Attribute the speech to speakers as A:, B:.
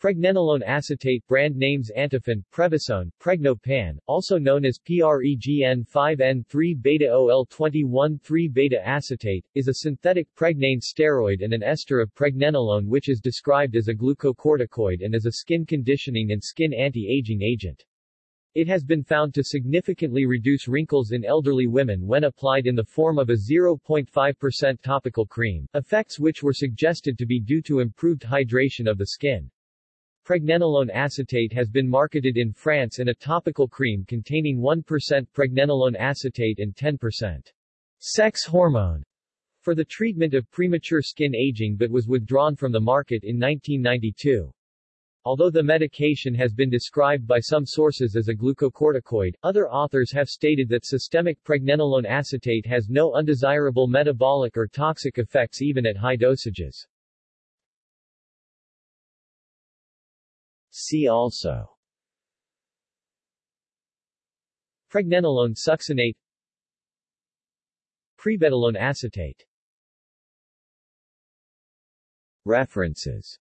A: Pregnenolone acetate brand names Antiphon, Prevacone, Pregnopan, also known as PREGN5N3-beta-OL21-3-beta acetate, is a synthetic pregnane steroid and an ester of pregnenolone which is described as a glucocorticoid and as a skin conditioning and skin anti-aging agent. It has been found to significantly reduce wrinkles in elderly women when applied in the form of a 0.5% topical cream, effects which were suggested to be due to improved hydration of the skin. Pregnenolone acetate has been marketed in France in a topical cream containing 1% pregnenolone acetate and 10% sex hormone for the treatment of premature skin aging but was withdrawn from the market in 1992. Although the medication has been described by some sources as a glucocorticoid, other authors have stated that systemic pregnenolone acetate has no undesirable metabolic or toxic effects even at high dosages. See also. Pregnenolone succinate. Prebediolone acetate. References